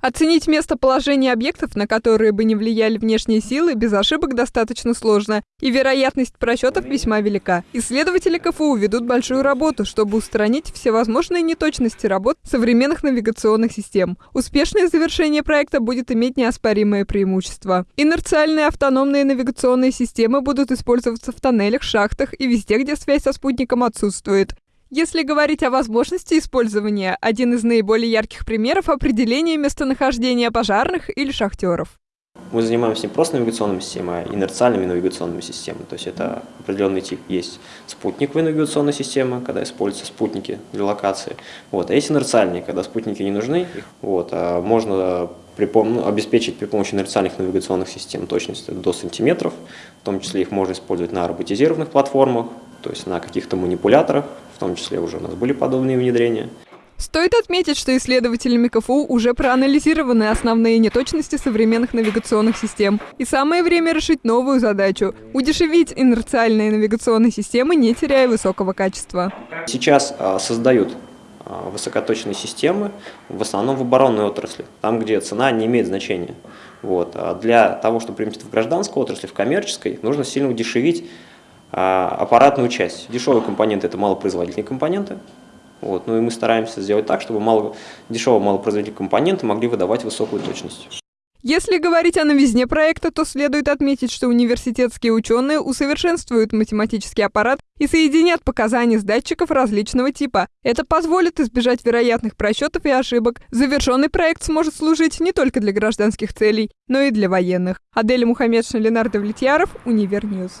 Оценить местоположение объектов, на которые бы не влияли внешние силы, без ошибок достаточно сложно, и вероятность просчетов весьма велика. Исследователи КФУ ведут большую работу, чтобы устранить всевозможные неточности работ современных навигационных систем. Успешное завершение проекта будет иметь неоспоримое преимущество. Инерциальные автономные навигационные системы будут использоваться в тоннелях, шахтах и везде, где связь со спутником отсутствует. Если говорить о возможности использования, один из наиболее ярких примеров – определение местонахождения пожарных или шахтеров. Мы занимаемся не просто навигационными системами, а инерциальными навигационными системами. То есть это определенный тип. Есть спутниковая навигационная система, когда используются спутники для локации. Вот. А есть инерциальные, когда спутники не нужны. Вот. А можно при, ну, обеспечить при помощи инерциальных навигационных систем точность до сантиметров. В том числе их можно использовать на роботизированных платформах, то есть на каких-то манипуляторах, в том числе уже у нас были подобные внедрения. Стоит отметить, что исследователями КФУ уже проанализированы основные неточности современных навигационных систем. И самое время решить новую задачу – удешевить инерциальные навигационные системы, не теряя высокого качества. Сейчас а, создают а, высокоточные системы, в основном в оборонной отрасли, там, где цена не имеет значения. Вот. А для того, чтобы применить в гражданской отрасли, в коммерческой, нужно сильно удешевить аппаратную часть. Дешевые компоненты – это малопроизводительные компоненты. Вот. Ну и мы стараемся сделать так, чтобы мало, дешевые малопроизводительные компоненты могли выдавать высокую точность. Если говорить о новизне проекта, то следует отметить, что университетские ученые усовершенствуют математический аппарат и соединят показания с датчиков различного типа. Это позволит избежать вероятных просчетов и ошибок. Завершенный проект сможет служить не только для гражданских целей, но и для военных. Адель Мухаммедшин, Ленардо Влетьяров, Универньюз.